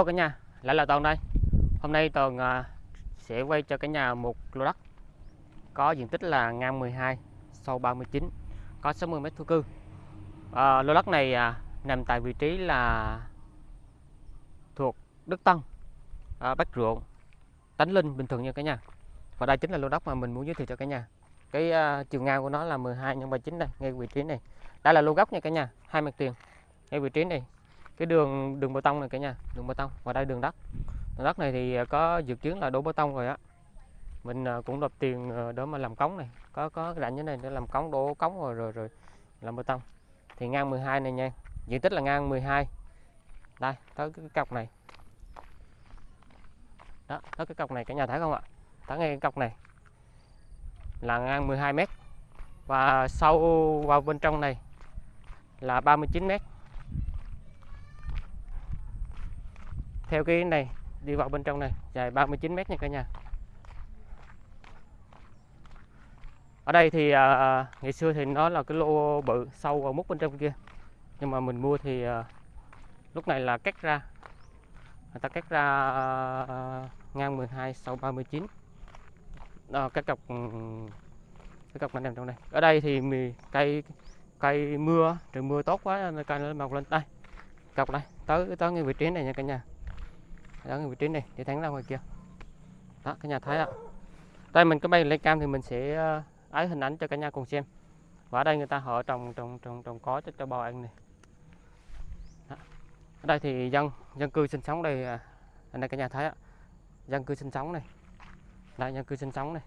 Hello cả nhà, lại là Toàn đây. Hôm nay Toàn à, sẽ quay cho cả nhà một lô đất có diện tích là ngang 12, sâu 39, có 60 mét thổ cư. À, lô đất này à, nằm tại vị trí là thuộc Đức Tân, à, Bắc Ruộng, Tánh Linh, Bình thường nha cả nhà. Và đây chính là lô đất mà mình muốn giới thiệu cho cả nhà. Cái à, chiều ngang của nó là 12 x 39 đây, ngay vị trí này. Đây là lô góc nha cả nhà, hai mặt tiền. Ngay vị trí này cái đường đường bê tông này cả nhà đường bê tông và đây đường đất. Đường đất này thì à, có dự kiến là đổ bê tông rồi á. Mình à, cũng nộp tiền à, để mà làm cống này. Có có rãnh như này để làm cống đổ cống rồi rồi rồi làm bê tông. Thì ngang 12 này nha. Diện tích là ngang 12 đây tới cái cọc này. Đó tới cái cọc này cả nhà thấy không ạ? Tới ngay cái cọc này. Là ngang 12 mét. Và sâu vào bên trong này là 39 mét. Theo cái này đi vào bên trong này dài 39 mét nha cả nhà. Ở đây thì à, à, ngày xưa thì nó là cái lô bự sâu vào mút bên trong kia. Nhưng mà mình mua thì à, lúc này là cắt ra. Người ta cắt ra à, ngang 12 sâu 39 đó, cái cọc ừ, cái cọc này nằm trong đây. Ở đây thì mì cây cây mưa trời mưa tốt quá cây nó mọc lên. Đây cọc này tới tới ngay vị trí này nha cả nhà đó cái vị trí này để thắng ra ngoài kia. Đó cả nhà thấy ạ. Đây mình có bay lên cam thì mình sẽ ờ, ấy hình ảnh cho cả nhà cùng xem. Và ở đây người ta họ trồng trồng trồng trồng có cho cho bò ăn này. Đó. ở đây thì dân dân cư sinh sống đây à, anh đây cả nhà thấy ạ. Dân cư sinh sống này. Đây dân cư sinh sống này.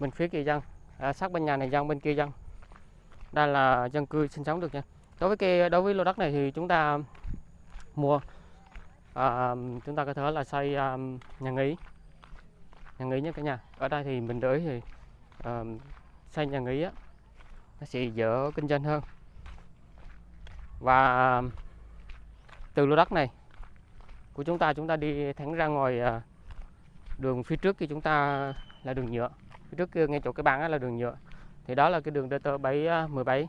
Bên phía kia dân à, sát bên nhà này dân bên kia dân. Đây là dân cư sinh sống được nha. Đối với cái đối với lô đất này thì chúng ta mua à, chúng ta có thể là xây à, nhà nghỉ. Nhà nghỉ nhé cả nhà. Ở đây thì mình đợi thì à, xây nhà nghỉ á nó sẽ dễ kinh doanh hơn. Và từ lô đất này của chúng ta chúng ta đi thẳng ra ngoài à, đường phía trước thì chúng ta là đường nhựa. Phía trước kia ngay chỗ cái băng là đường nhựa. Thì đó là cái đường DT 717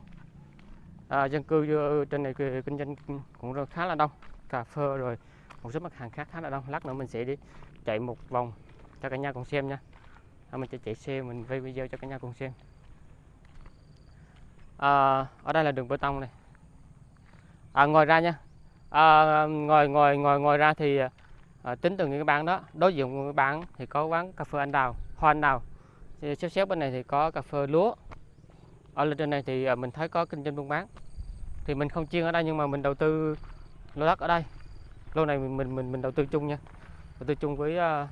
à, dân cư ờ, trên này kinh doanh cũng khá là đông cà phê rồi một số mặt hàng khác khá là đông. Lát nữa mình sẽ đi chạy một vòng cho cả nhà cùng xem nha. À, mình sẽ chạy xe mình quay video cho cả nhà cùng xem. À, ở đây là đường bê tông này. À, ngoài ra nha. À, ngoài ngoài ngoài ngoài ra thì à, tính từ những cái bán đó. Đối diện với bán thì có quán cà phê anh đào hoa anh đào. Xếp xếp bên này thì có cà phê lúa. Ở lên trên này thì à, mình thấy có kinh doanh buôn bán. Thì mình không chuyên ở đây nhưng mà mình đầu tư lô đất ở đây lô này mình mình mình, mình đầu tư chung nha. Đầu tư chung với uh,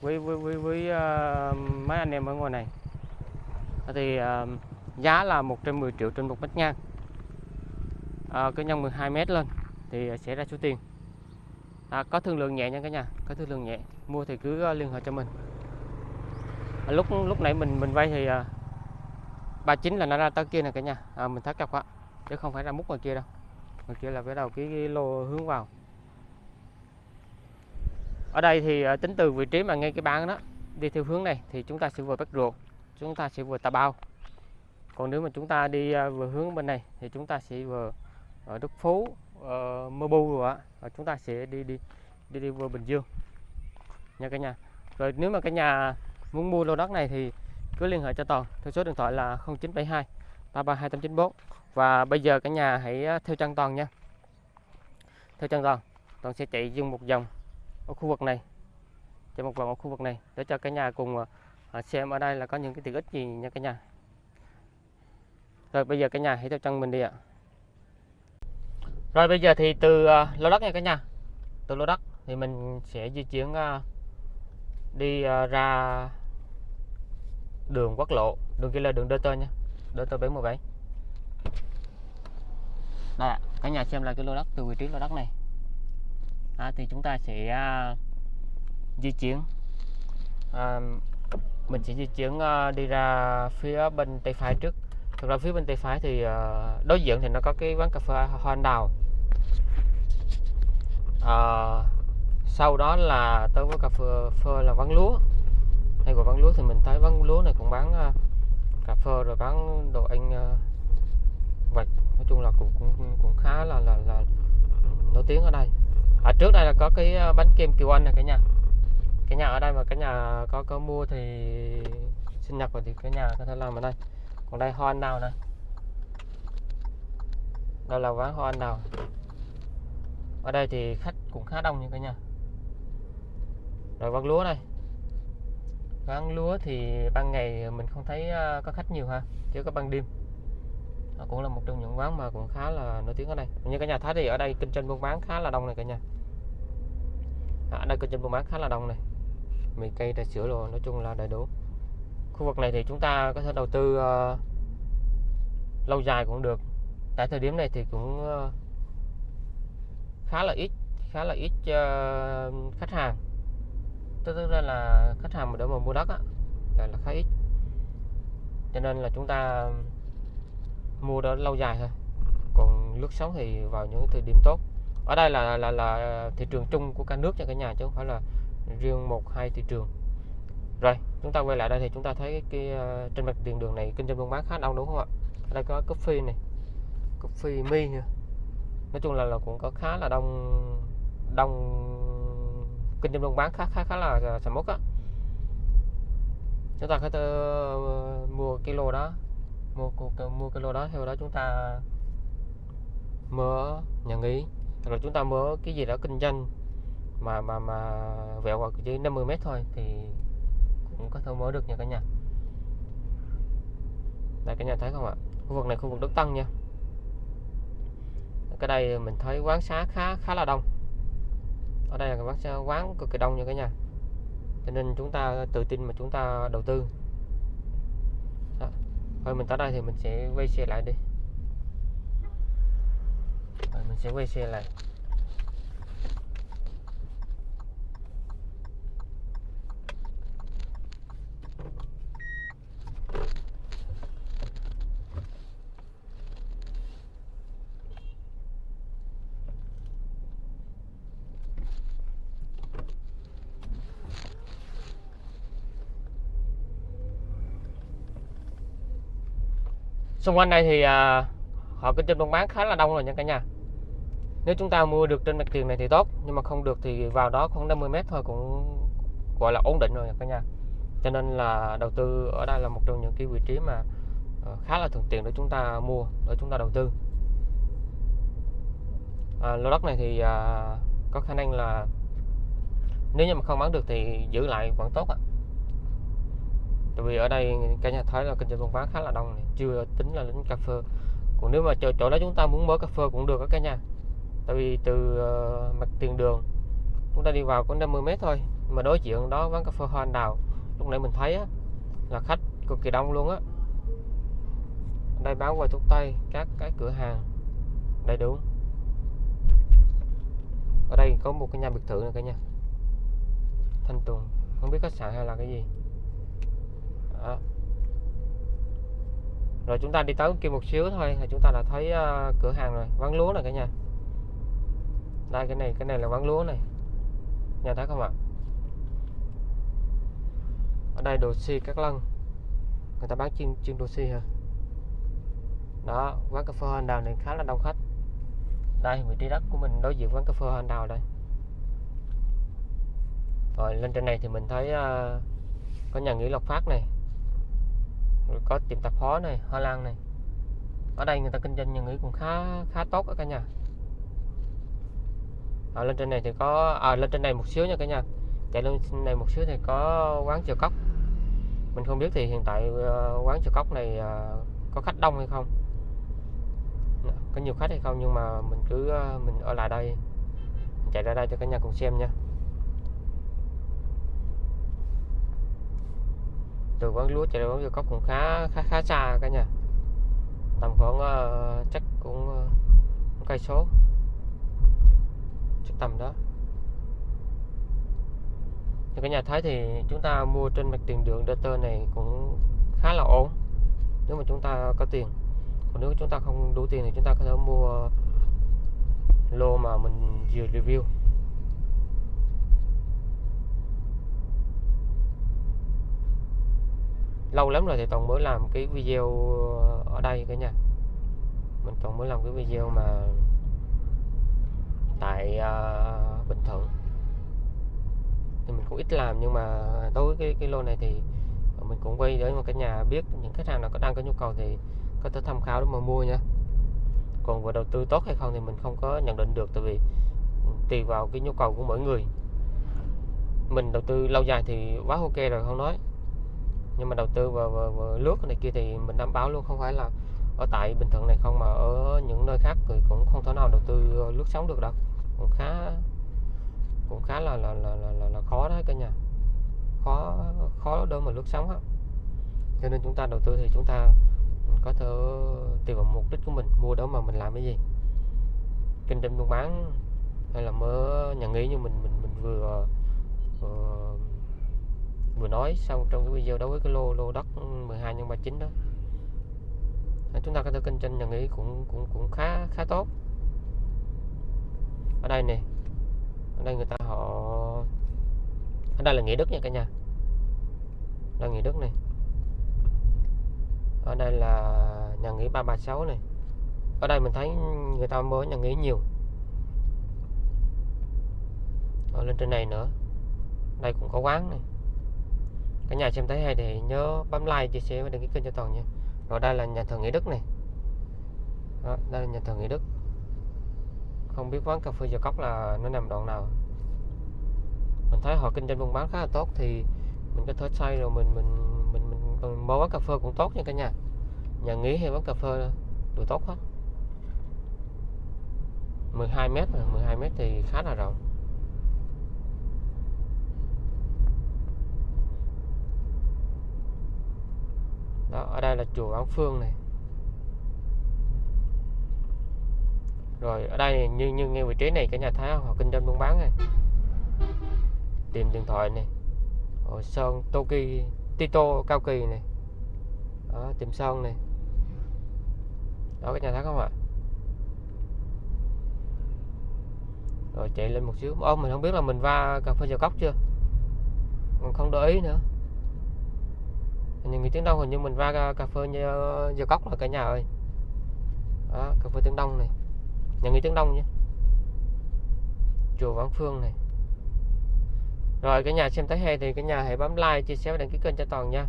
với với với, với uh, mấy anh em ở ngoài này. Thì uh, giá là 110 triệu trên một mét ngang. À, cứ nhân 12 mét lên thì sẽ ra số tiền. À, có thương lượng nhẹ nha cả nhà có thương lượng nhẹ. Mua thì cứ liên hệ cho mình. À, lúc lúc nãy mình mình vay thì uh, 39 là nó ra tới kia nè cả nhà. À, mình thắt chặt quá chứ không phải ra mút ngoài kia đâu ngoài kia là cái đầu cái, cái lô hướng vào. Ở đây thì ờ, tính từ vị trí mà ngay cái bán đó đi theo hướng này thì chúng ta sẽ vừa bắt Ruột chúng ta sẽ vừa Tà Bao. Còn nếu mà chúng ta đi ờ, vừa hướng bên này thì chúng ta sẽ vừa ở Đức Phú uh, Mơ Bu rồi ạ chúng ta sẽ đi đi đi đi vừa Bình Dương. Nha cả nhà. Rồi nếu mà cả nhà muốn mua lô đất này thì cứ liên hệ cho toàn. Theo số điện thoại là 0972 332894 và bây giờ cả nhà hãy ờ, theo chân toàn nha. Theo chân toàn toàn sẽ chạy dung một vòng ở khu vực này. Chạy một vòng ở khu vực này để cho cả nhà cùng ờ, ờ, xem ở đây là có những cái tiện ích gì nha cả nhà. Rồi bây giờ cả nhà hãy theo chân mình đi ạ. Rồi bây giờ thì từ lô đất nha cả nhà. Từ lô đất thì mình sẽ di chuyển đi ra đường quốc lộ, đường kia là đường DT nha. DT 717 đây cả nhà xem lại cái lô đất từ vị trí lô đất này. À, thì chúng ta sẽ à, di chuyển. À, mình sẽ di chuyển à, đi ra phía bên tay phải trước. Thực ra phía bên tay phải thì à, đối diện thì nó có cái quán cà phê hoa anh đào. À, sau đó là tới với cà phê, phê là vắng lúa. Hay gọi vắng lúa thì mình thấy vắng lúa này cũng bán à, cà phê rồi bán đồ ăn à, vặt nói chung là cũng cũng cũng khá là là, là nổi tiếng ở đây. Ở trước đây là có cái ờ, bánh kem Kiều Anh này cả nhà. Cái nhà ở đây mà cái nhà có có mua thì sinh nhật rồi thì cái nhà có thể làm ở đây. Còn đây hoa anh đào này đây là quán hoa anh đào. Ở đây thì khách cũng khá đông như cả nhà. Rồi quán lúa đây. Quán lúa thì ban ngày mình không thấy ờ, có khách nhiều ha chỉ có ban đêm nó cũng là một trong những quán mà cũng khá là nổi tiếng ở đây. Như cả nhà thấy thì ở đây kinh doanh buôn bán khá là đông này cả nhà. À, ở đây kinh doanh buôn bán khá là đông này. Mì cây trà sữa rồi nói chung là đầy đủ. Khu vực này thì chúng ta có thể đầu tư uh, lâu dài cũng được. Tại thời điểm này thì cũng uh, khá là ít khá là ít uh, khách hàng. Tức tức ra là khách hàng mà để mà mua đất á là, là khá ít. Cho nên là chúng ta mua đó lâu dài thôi. Còn lướt sóng thì vào những thời điểm tốt. Ở đây là là là thị trường chung của cả nước cho cả nhà chứ không phải là riêng một hai thị trường. Rồi chúng ta quay lại đây thì chúng ta thấy cái ờ, trên mặt tiền đường này kinh doanh buôn bán khá đông đúng không ạ? Ở đây có coffee này coffee mi nữa. Nói chung là, là cũng có khá là đông đông kinh doanh buôn bán khá khá khá là sầm uất á. Chúng ta có thể uh, mua cái lô đó mua mua mua cái lô đó theo đó chúng ta mở nhà nghỉ hoặc là chúng ta mở cái gì đó kinh doanh mà mà mà vẹo hoặc chỉ 50 mét thôi thì cũng có thể mở được nha cả nhà. Đây, cả nhà thấy không ạ? Khu vực này, khu vực đất tăng nha. Cái đây mình thấy quán xá khá khá là đông. Ở đây là quán quán cực kỳ đông nha cả nhà. Cho nên chúng ta tự tin mà chúng ta đầu tư thôi mình tới đây thì mình sẽ quay xe lại đi. Rồi, mình sẽ quay xe lại. Xung quanh đây thì à, họ kinh doanh buôn bán khá là đông rồi nha cả nhà. Nếu chúng ta mua được trên mặt tiền này thì tốt nhưng mà không được thì vào đó khoảng 50 mét thôi cũng gọi là ổn định rồi nha cả nhà. Cho nên là đầu tư ở đây là một trong những cái vị trí mà ờ, khá là thuận tiện để chúng ta mua để chúng ta đầu tư. À, lô đất này thì à, có khả năng là nếu như mà không bán được thì giữ lại vẫn tốt ạ tại vì ở đây cả nhà thấy là kinh doanh buôn bán khá là đông này. chưa tính là đến cà phê. Còn nếu mà chỗ, chỗ đó chúng ta muốn mở cà phê cũng được các cả nhà. Tại vì từ uh, mặt tiền đường chúng ta đi vào có 50 mét thôi mà đối diện đó quán cà phê hoa anh đào. Lúc nãy mình thấy á, là khách cực kỳ đông luôn á. Ở đây bán qua thuốc tây các cái cửa hàng đầy đủ. Ở đây có một cái nhà biệt thự này cả nhà. Thanh tùng không biết khách sạn hay là cái gì đó. rồi chúng ta đi tới kia một xíu thôi là chúng ta đã thấy uh, cửa hàng rồi quán lúa này cả nhà. Đây cái này cái này là quán lúa này. Nhà thấy không ạ? Ở đây đồ xi các lân. Người ta bán chuyên chuyên đồ xi hả? Đó quán cà phê anh đào này khá là đông khách. Đây vị trí đất của mình đối diện quán cà phê anh đào đây. Rồi lên trên này thì mình thấy uh, có nhà nghỉ lộc phát này rồi có tiệm tạp hóa này hoa lan này. Ở đây người ta kinh doanh nhà nghỉ cũng khá khá tốt ở cả nhà. À, lên trên này thì có à, lên trên này một xíu nha cả nhà. Chạy lên trên này một xíu thì có quán chợ cốc mình không biết thì hiện tại uh, quán chợ cốc này uh, có khách đông hay không. Có nhiều khách hay không nhưng mà mình cứ uh, mình ở lại đây. Mình chạy ra đây cho cả nhà cùng xem nha. Từ quán lúa chạy đến quán cốc cũng khá khá khá xa cả nhà. Tầm khoảng uh, chắc cũng uh, cây số. Chắc tầm đó. Như cả nhà thấy thì chúng ta mua trên mặt tiền đường DT này cũng khá là ổn. Nếu mà chúng ta có tiền. Còn nếu chúng ta không đủ tiền thì chúng ta có thể mua lô mà mình vừa review. Lâu lắm rồi thì toàn mới làm cái video ở đây cả nhà. Mình toàn mới làm cái video mà tại uh, Bình Thuận. Thì mình cũng ít làm nhưng mà đối với cái cái lô này thì mình cũng quay để mà cả nhà biết những khách hàng nào có đang có nhu cầu thì có thể tham khảo để mà mua nha. Còn về đầu tư tốt hay không thì mình không có nhận định được tại vì tùy vào cái nhu cầu của mỗi người. Mình đầu tư lâu dài thì quá ok rồi không nói nhưng mà đầu tư vào, vào, vào lướt này kia thì mình đảm bảo luôn không phải là ở tại Bình Thuận này không mà ở những nơi khác thì cũng không thể nào đầu tư ờ, lướt sóng được đâu. Cũng khá cũng khá là là, là, là, là, là khó đấy cả nhà. Khó khó để mà lướt sóng á. Cho nên chúng ta đầu tư thì chúng ta có thể tùy vào mục đích của mình mua đó mà mình làm cái gì. Kinh doanh buôn bán hay là mở nhà nghỉ như mình mình mình vừa vừa, vừa nói xong trong cái video đối với cái lô lô đất 12 nhân 39 đó. Chúng ta có thể kinh doanh nhà nghỉ cũng cũng cũng khá khá tốt. Ở đây nè, ở đây người ta họ, ở đây là nghĩa đức nha cả nhà. Là nghĩa đức này ở đây là nhà nghỉ 336 này ở đây mình thấy người ta mới nhà nghỉ nhiều. Ở lên trên này nữa. Đây cũng có quán này cả nhà xem thấy hay thì nhớ bấm like chia sẻ và đăng ký kênh cho toàn nha. Rồi đây là nhà thờ nghĩa đức này. Đó, đây là nhà thờ nghĩa đức. Không biết quán cà phê giờ cốc là nó nằm đoạn nào. Mình thấy họ kinh doanh buôn bán khá là tốt thì mình có thể xây rồi mình mình mình mình, mình mở quán cà phê cũng tốt nha cả nhà. Nhà nghỉ hay quán cà phê đều tốt hết. 12 mét 12 mét thì khá là rộng. Đó ở đây là chùa Quán Phương này. Rồi ở đây như như ngay vị trí này cả nhà thấy họ kinh doanh buôn bán này. Tìm điện thoại này. Hồ sơn Toki Tito cao kỳ này. Đó, tìm sơn này. Đó cả nhà thấy không ạ? Rồi chạy lên một xíu. Ô mình không biết là mình va cà phê giờ cốc chưa? Mình không để ý nữa những người tiếng đông hình như mình va cà phê ờ, giờ cốc là cả nhà ơi. Đó, cà phê tiếng đông này. Nhà người tiếng đông nhé. Chùa Vãn Phương này. Rồi cái nhà xem thấy hay thì cái nhà hãy bấm like chia sẻ và đăng ký kênh cho toàn nha.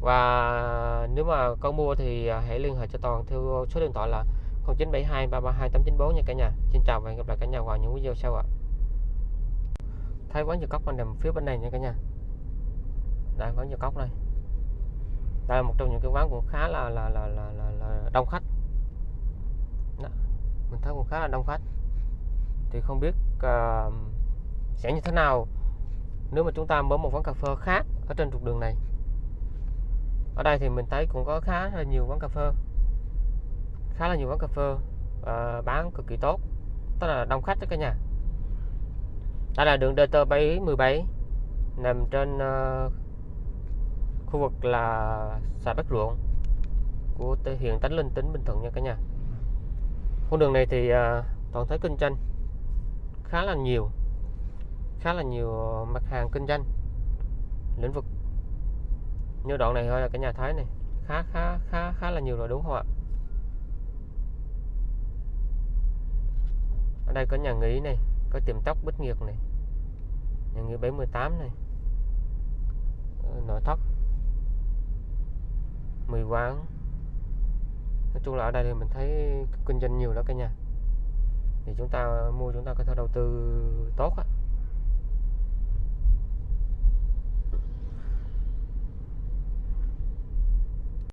Và nếu mà có mua thì à, hãy liên hệ cho toàn theo số điện thoại là 0972 332 894 nha cả nhà. Xin chào và hẹn gặp lại cả nhà vào những video sau ạ. Thấy quán dừa cốc bên nằm phía bên này nha cả nhà đây quán nhiều cốc đây. Đây là một trong những cái quán cũng khá là là là là, là, là đông khách. Đó. mình thấy cũng khá là đông khách. Thì không biết uh, sẽ như thế nào nếu mà chúng ta mở một quán cà phê khác ở trên trục đường này. Ở đây thì mình thấy cũng có khá là nhiều quán cà phê. Khá là nhiều quán cà phê uh, bán cực kỳ tốt. Tức là đông khách đó cả nhà. Đây là đường DT 717 nằm trên uh, khu vực là xã Bắc Ruộng của huyện Tánh Linh tỉnh Bình Thuận nha cả nhà. Con đường này thì à, toàn thấy kinh doanh khá là nhiều khá là nhiều ờ, mặt hàng kinh doanh lĩnh vực. Như đoạn này thôi là cả nhà thấy này khá khá khá khá là nhiều rồi đúng không ạ? Ở đây có nhà nghỉ này có tiệm tóc bích nghiệp này nhà nghỉ 78 này ờ, nội thất. 10 quán. Nói chung là ở đây thì mình thấy kinh doanh nhiều đó cả nhà. Thì chúng ta mua, chúng ta có thể đầu tư tốt á.